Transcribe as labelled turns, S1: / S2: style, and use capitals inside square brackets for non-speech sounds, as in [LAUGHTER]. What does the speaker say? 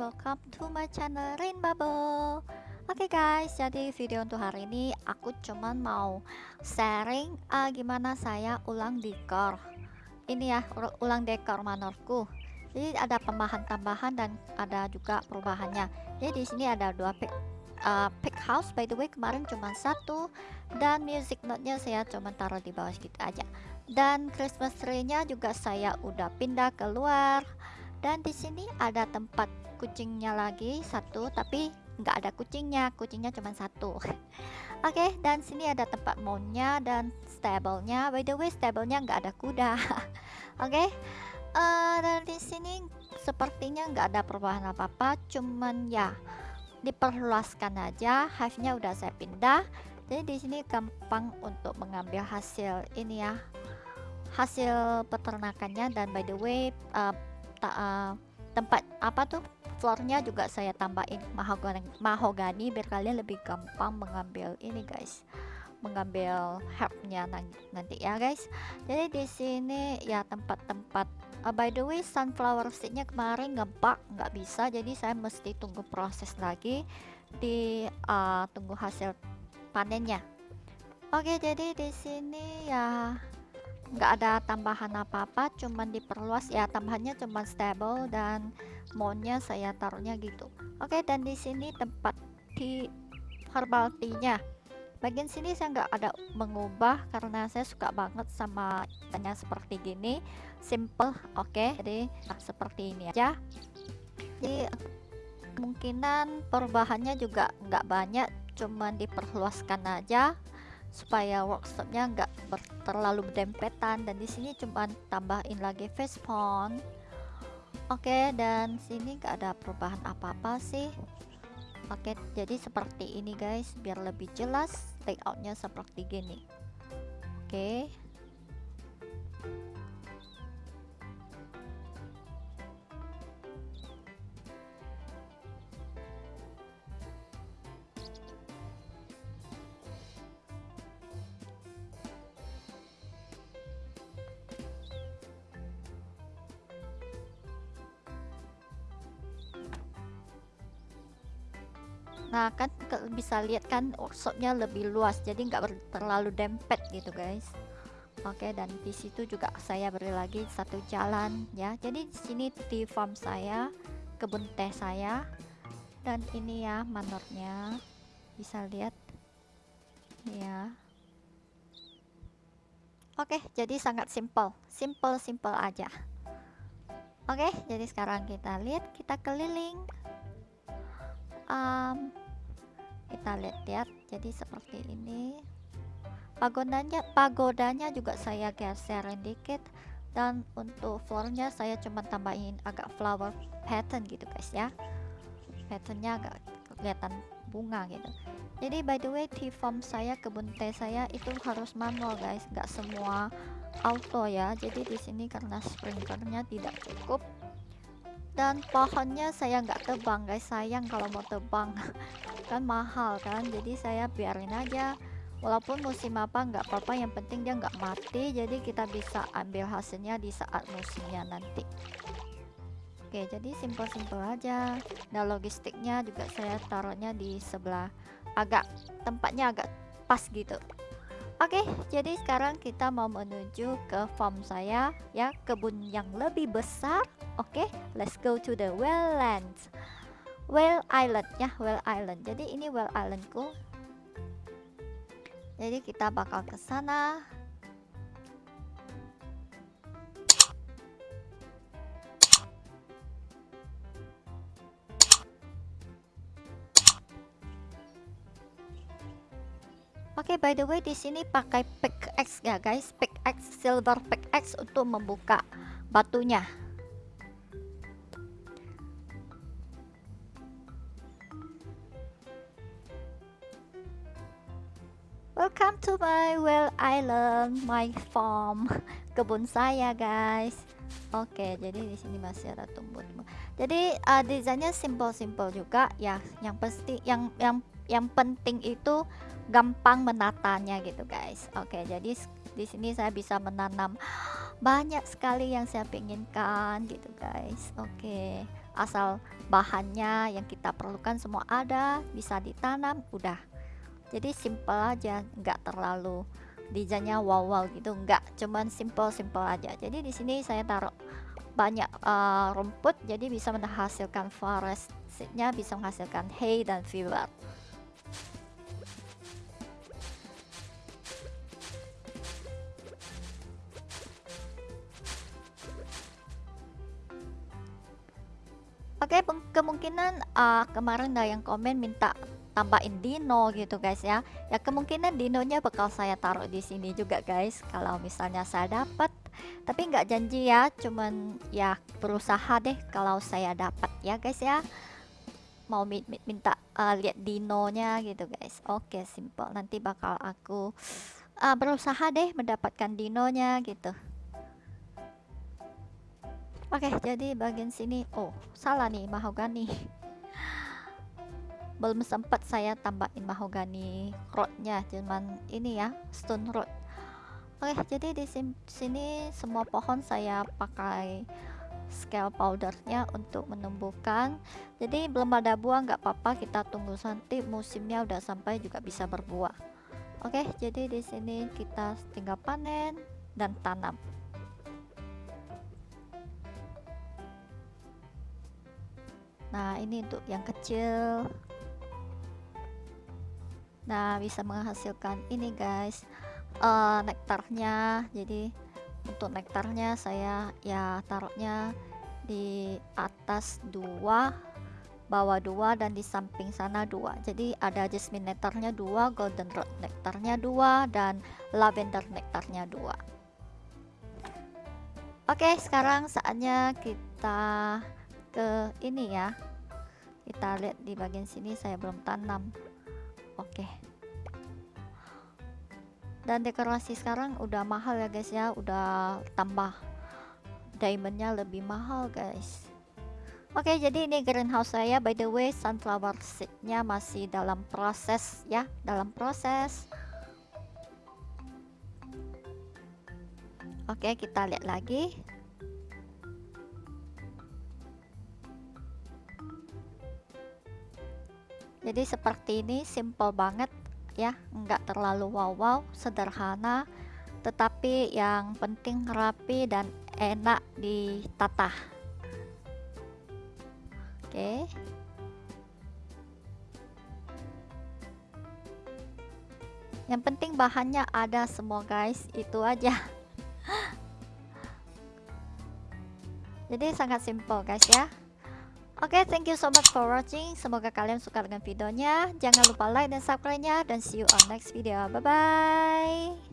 S1: Welcome to my channel Rain Bubble. Oke okay guys, jadi video untuk hari ini aku cuman mau sharing uh, gimana saya ulang dekor. Ini ya, ulang dekor manorku. Jadi ada tambahan-tambahan dan ada juga perubahannya. Jadi di sini ada dua pick, uh, pick house by the way kemarin cuma satu. Dan music note-nya saya cuma taruh di bawah gitu aja. Dan Christmas tree-nya juga saya udah pindah keluar dan di sini ada tempat kucingnya lagi satu tapi nggak ada kucingnya. Kucingnya cuma satu. [LAUGHS] Oke okay, dan sini ada tempat mountnya dan stablenya. By the way stablenya nggak ada kuda. [LAUGHS] Oke okay? uh, eh, dan di sini sepertinya nggak ada perubahan apa apa cuman ya diperluaskan aja. Hive-nya udah saya pindah. Jadi di sini gampang untuk mengambil hasil ini ya hasil peternakannya. Dan by the way uh, ta uh, tempat apa tuh floornya juga saya tambahin mahogani mahogani biar kalian lebih gampang mengambil ini guys. Mengambil herbnya nanti ya guys. Jadi di sini ya tempat-tempat uh, by the way sunflower seednya kemarin ngebak nggak bisa. Jadi saya mesti tunggu proses lagi di uh, tunggu hasil panennya. Oke jadi di sini ya nggak ada tambahan apa-apa cuman diperluas. Ya tambahannya cuman stable dan mountnya saya taruhnya gitu. Oke dan di sini tempat di herbal tea nya bagian sini saya nggak ada mengubah karena saya suka banget sama tanya seperti gini. Simple oke. Jadi nah, seperti ini aja. Jadi kemungkinan perubahannya juga nggak banyak cuman diperluaskan aja supaya workshopnya nggak terlalu berdempetan. Dan di sini cuma tambahin lagi face font oke dan sini nggak ada perubahan apa-apa sih. Oke jadi seperti ini guys. Biar lebih jelas layoutnya seperti gini. Oke nah kan bisa lihat kan workshopnya lebih luas jadi nggak terlalu dempet gitu guys. Oke dan di situ juga saya beri lagi satu jalan ya. Jadi di sini di farm saya kebun teh saya dan ini ya manornya. Bisa lihat ya. Oke jadi sangat simple simple simple aja. Oke jadi sekarang kita lihat kita keliling. Um, kita lihat-lihat jadi seperti ini. Pagodanya pagodanya juga saya geserin dikit. Dan untuk floornya saya cuma tambahin agak flower pattern gitu guys ya. Patternnya agak kelihatan bunga gitu. Jadi by the way di form saya kebun teh saya itu harus manual guys. Nggak semua auto ya. Jadi di sini karena sprinklernya tidak cukup. Dan pohonnya saya nggak tebang guys. Sayang kalau mau tebang [LAUGHS] kan mahal kan. Jadi saya biarin aja. Walaupun musim apa nggak apa-apa yang penting dia nggak mati. Jadi kita bisa ambil hasilnya di saat musimnya nanti. Oke jadi simpel-simpel aja. Nah logistiknya juga saya taruhnya di sebelah. Agak tempatnya agak pas gitu. Oke, jadi sekarang kita mau menuju ke farm saya ya, kebun yang lebih besar. Oke, let's go to the wetland. Well Island ya, Well Island. Jadi ini Well Islandku. Jadi kita bakal ke sana. Oke, okay, by the way di sini pakai pickaxe ya guys, pickaxe silver pickaxe untuk membuka batunya. Welcome to my well island, my farm, [LAUGHS] kebun saya guys. Oke, jadi di sini masih ada tumbuh-tumbuh. Jadi uh, desainnya simple-simple juga ya. Yang pasti yang yang yang penting itu gampang menatanya gitu guys oke jadi di sini saya bisa menanam [GASPS] banyak sekali yang saya inginkan gitu guys oke asal bahannya yang kita perlukan semua ada bisa ditanam udah jadi simple aja nggak terlalu desainnya wow wow gitu nggak cuman simple simple aja. Jadi di sini saya taruh banyak uh, rumput jadi bisa menghasilkan forestnya bisa menghasilkan hay dan fiber. Oke, okay, kemungkinan uh, kemarin ada yang komen minta tambahin dino gitu guys ya. Ya kemungkinan dinonya bakal saya taruh di sini juga guys. Kalau misalnya saya dapat, tapi nggak janji ya, cuman ya berusaha deh kalau saya dapat ya guys ya. Mau minta uh, lihat dinonya gitu guys. Oke, okay, simple. Nanti bakal aku uh, berusaha deh mendapatkan dinonya gitu. Oke, jadi bagian sini, oh salah nih mahogani. Belum sempat saya tambahin mahogani rodnya, cuman ini ya stone rod. Oke, jadi di sini semua pohon saya pakai scale powdernya untuk menumbuhkan. Jadi belum ada buah nggak apa-apa, kita tunggu nanti musimnya udah sampai juga bisa berbuah. Oke, jadi di sini kita tinggal panen dan tanam. Nah, ini untuk yang kecil. Nah, bisa menghasilkan ini guys, uh, nektarnya. Jadi untuk nektarnya saya ya taruhnya di atas dua, bawah dua dan di samping sana dua. Jadi ada jasmine nektarnya dua, golden rod nektarnya dua dan lavender nektarnya dua. Oke, sekarang saatnya kita ke ini ya kita lihat di bagian sini saya belum tanam oke. Dan dekorasi sekarang udah mahal ya guys ya. Udah tambah diamondnya lebih mahal guys. Oke jadi ini greenhouse saya by the way sunflower seednya masih dalam proses ya dalam proses. Oke kita lihat lagi jadi seperti ini simple banget ya. Enggak terlalu wow wow sederhana tetapi yang penting rapi dan enak ditata oke. Yang penting bahannya ada semua guys. Itu aja. [LAUGHS] Jadi sangat simple guys ya Oke, okay, thank you so much for watching. Semoga kalian suka dengan videonya. Jangan lupa like dan subscribe-nya. Dan see you on next video. Bye-bye.